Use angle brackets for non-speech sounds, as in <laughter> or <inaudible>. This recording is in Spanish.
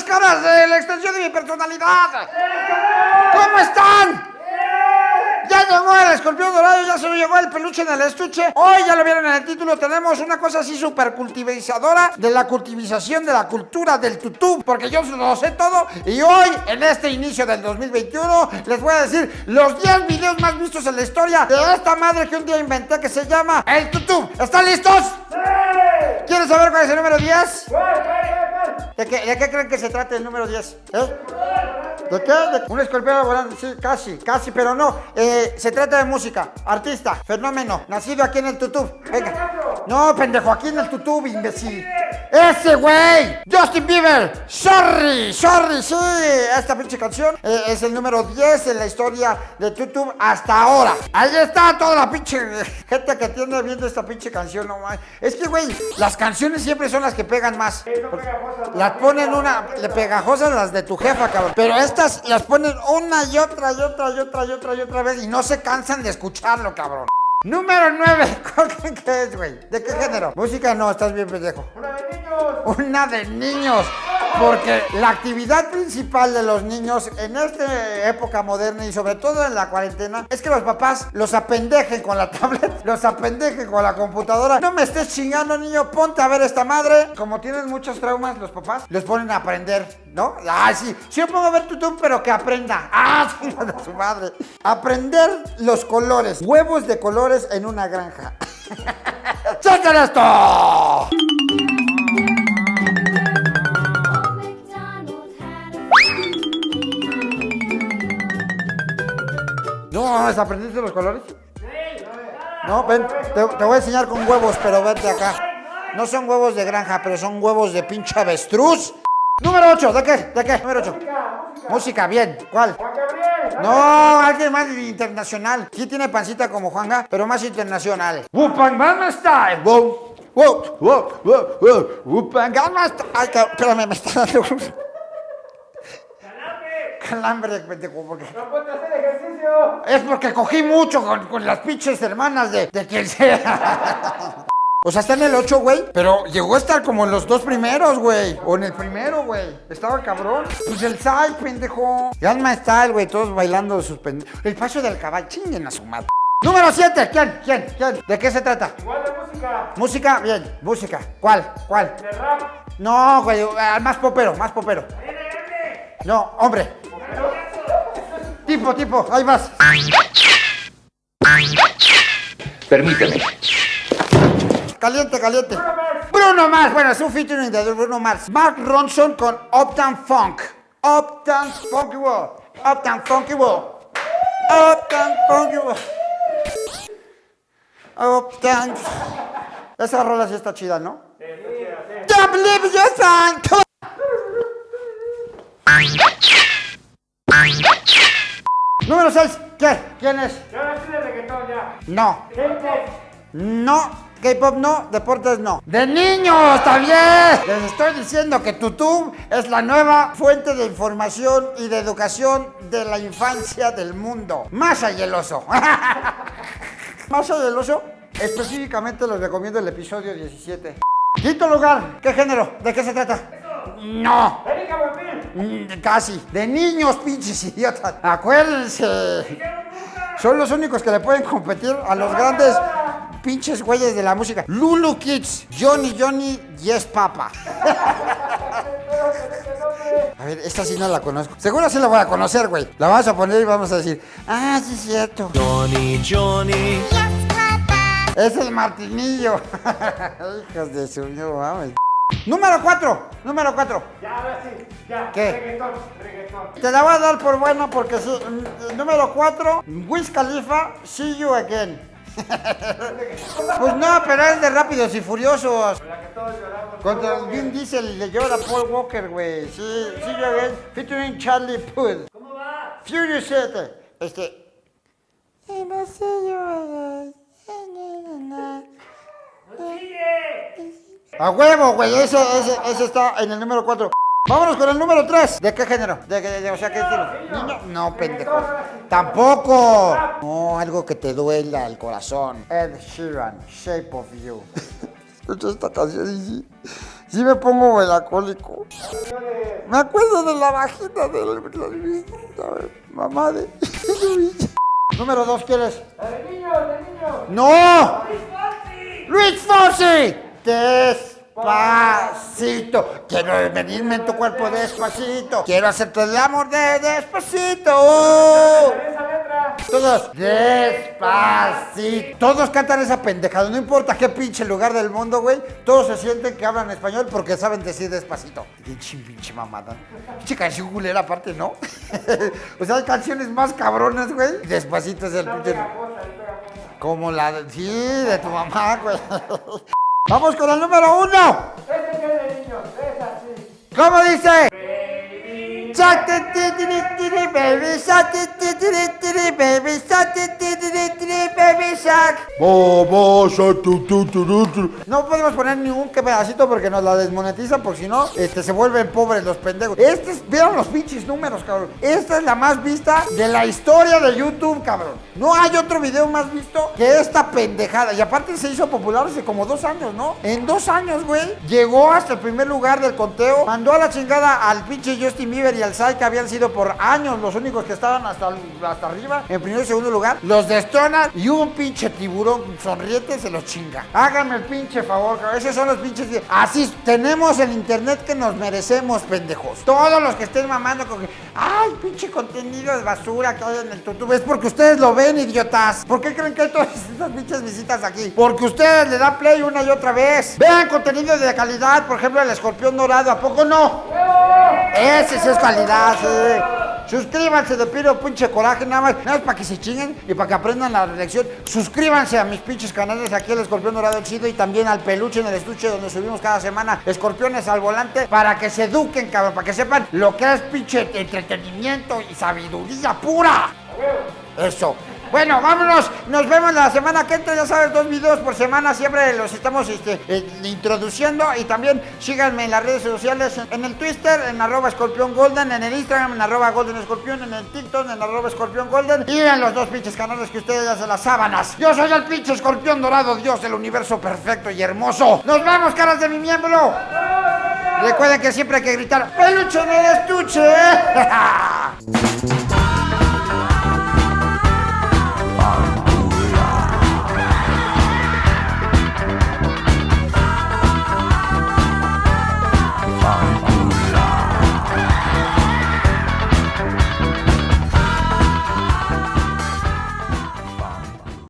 caras de la extensión de mi personalidad. ¿Cómo están? Ya llegó el escorpión dorado, ya se lo llegó el peluche en el estuche. Hoy, ya lo vieron en el título, tenemos una cosa así súper cultivizadora de la cultivización de la cultura del tutú, porque yo lo sé todo. Y hoy, en este inicio del 2021, les voy a decir los 10 videos más vistos en la historia de esta madre que un día inventé que se llama el tutú. ¿Están listos? ¡Sí! ¿Quieren saber cuál es el número 10? ¿De qué, ¿De qué creen que se trata el número 10? ¿Eh? ¿De qué? Un escorpión volante, sí, casi, casi, pero no. Eh, se trata de música, artista, fenómeno, nacido aquí en el tutú. Venga. No, pendejo, aquí en el tutú, imbécil. ¡Ese güey! ¡Justin Bieber! ¡Sorry! ¡Sorry! Sí, esta pinche canción eh, es el número 10 en la historia de YouTube hasta ahora. Ahí está toda la pinche gente que tiene viendo esta pinche canción, no mames. Es que, güey, las canciones siempre son las que pegan más. Las ponen una, le pegajosas las de tu jefa, cabrón. Pero estas las ponen una y otra y otra y otra y otra y otra vez y no se cansan de escucharlo, cabrón. Número 9. <laughs> ¿Qué es, güey? ¿De qué género? Música no, estás bien pendejo. Una de niños. Una de niños. Porque la actividad principal de los niños en esta época moderna y sobre todo en la cuarentena es que los papás los apendejen con la <laughs> tablet, los apendejen con la computadora. No me estés chingando, niño, ponte a ver esta madre. Como tienen muchos traumas los papás, los ponen a aprender, ¿no? Ah, sí, sí yo pongo a ver YouTube, pero que aprenda. <laughs> Ah, sí, de su madre. Aprender los colores, huevos de colores en una granja. <laughs> ¡Chequen esto! No, ¿aprendiste los colores? No, ven, te, te, voy a enseñar con huevos, pero vete acá. No son huevos de granja, pero son huevos de pinche avestruz. Número 8, ¿de qué? ¿De qué? Número 8. Música, música. bien. ¿Cuál? Juan Gabriel. No, alguien más internacional. Sí tiene pancita como Juanga, pero más internacional. Wupan Gangnam Style. Wow. Wow, wow, wow, wow. Wupan Gangnam Style. Ay, espérame, me está dando calambre, pendejo, porque... No puedes hacer ejercicio. Es porque cogí mucho con, con las pinches hermanas de, de quien sea. O sea, está en el 8, güey. Pero llegó a estar como en los dos primeros, güey. O en el primero, güey. Estaba cabrón. Pues el Sai, pendejo. Alma Style, güey. Todos bailando sus pendejos. El paso del caballo. Chinguen a su madre. Número 7. ¿Quién? ¿Quién? ¿Quién? ¿De qué se trata? Igual de música. Música, bien. Música. ¿Cuál? ¿Cuál? De rap. No, güey. Más popero, más popero. No, hombre. Tipo, tipo, ahí vas. Permíteme. Caliente, caliente. Bruno Mars. Bueno, es un featuring de Bruno Mars. Mark Ronson con Uptown Funk. Uptown Funky World. Uptown Funky World. Uptown Funky World. Uptown. Esa rola sí está chida, ¿no? Don't believe your son. Número 6. ¿Qué? ¿Quién es? Ya no de reggaetón ya. No. No. K-pop no, deportes no. ¡De niños también! Les estoy diciendo que YouTube es la nueva fuente de información y de educación de la infancia del mundo. Más ayeloso. <laughs> Más ayeloso. Específicamente les recomiendo el episodio 17. Quinto lugar. ¿Qué género? ¿De qué se trata? No. Mm, Casi. De niños, pinches idiotas. Acuérdense. Son los únicos que le pueden competir a los grandes pinches güeyes de la música. Lulu Kids, Johnny Johnny, Yes Papa. A ver, esta sí no la conozco. Seguro sí la voy a conocer, güey. La vamos a poner y vamos a decir, ah, sí es cierto. Johnny, Johnny. Es el Martinillo. <laughs> Hijos de su, no mames. Número 4, número 4. Ya, ahora sí. Ya. ¿Qué? Reggaetón. Reggaetón. Te la voy a dar por buena porque sí. Número 4, Wiz Khalifa, See You Again. <laughs> Pues no, pero es de Rápidos y Furiosos. La que todos lloramos. Contra el Vin Diesel le llora Paul Walker, güey. Sí, You Again, featuring Charlie Puth. ¿Cómo va? Furious 7. Este. ¡No sigue! A huevo, güey. Ese, ese, ese está en el número 4. Vámonos con el número 3. ¿De qué género? ¿De, o sea, qué estilo? Niño. No, pendejo. Tampoco. No, algo que te duela el corazón. Ed Sheeran, Shape of You. <laughs> Escucha esta canción y sí, Sí me pongo melacólico. Me acuerdo de la vagina de la, la- la- mamá de <laughs> Luis. Número dos, ¿quieres? ¡El niño, el niño! ¡No! ¡Luis Fonsi! Despacito. Quiero venirme en tu cuerpo despacito. Quiero hacerte el amor de despacito. Todos, despacito. Todos cantan esa pendejada, no importa qué pinche lugar del mundo, güey. Todos se sienten que hablan español porque saben decir despacito. Pinche, pinche mamada. Pinche canción culera aparte, ¿no? <laughs> o sea, hay canciones más cabronas, güey. Despacito es el pinche... Como la de... Sí, de tu mamá, güey. <laughs> Vamos con el número uno. ¡Ese es el niño! ¡Es así! ¿Cómo dice? Baby ti, ti, baby tu. No podemos poner ningún que pedacito porque nos la desmonetizan, porque si no, este, se vuelven pobres los pendejos. Este es, vieron los pinches números, cabrón. Esta es la más vista de la historia de YouTube, cabrón. No hay otro video más visto que esta pendejada. Y aparte se hizo popular hace como dos años, ¿no? En dos años, güey, llegó hasta el primer lugar del conteo, mandó a la chingada al pinche Justin Bieber y al Sai, que habían sido por años los únicos que estaban hasta, hasta arriba, en primer y segundo lugar. Los destrona y un pinche tiburón sonriente se los chinga. Háganme el pinche favor, cabrón. Esos son los pinches. Así tenemos el internet que nos merecemos, pendejos. Todos los que estén mamando con que, ay, pinche contenido de basura que hay en el YouTube, es porque ustedes lo ven, idiotas. ¿Por qué creen que hay todas <laughs> estas pinches visitas aquí? Porque ustedes le dan play una y otra vez. Vean contenido de calidad, por ejemplo, el escorpión dorado, ¿a poco no? Ese sí es calidad, sí. Suscríbanse de pido pinche coraje, nada más, nada más para que se chinguen y para que aprendan la lección. Suscríbanse a mis pinches canales, aquí el Escorpión Dorado el y también al Peluche en el Estuche donde subimos cada semana escorpiones al volante para que se eduquen, cabrón, para que sepan lo que es pinche entretenimiento y sabiduría pura. Eso. Bueno, vámonos. Nos vemos la semana que entra. Ya sabes, dos videos por semana. Siempre los estamos este, eh, introduciendo. Y también síganme en las redes sociales. En, el Twitter, en arroba escorpión golden. En el Instagram, en arroba golden escorpión. En el TikTok, en arroba escorpión golden. Y en los dos pinches canales que ustedes hacen las sábanas. Yo soy el pinche escorpión dorado, Dios del universo perfecto y hermoso. Nos vemos, caras de mi miembro. Recuerden que siempre hay que gritar, peluche en el estuche. <laughs>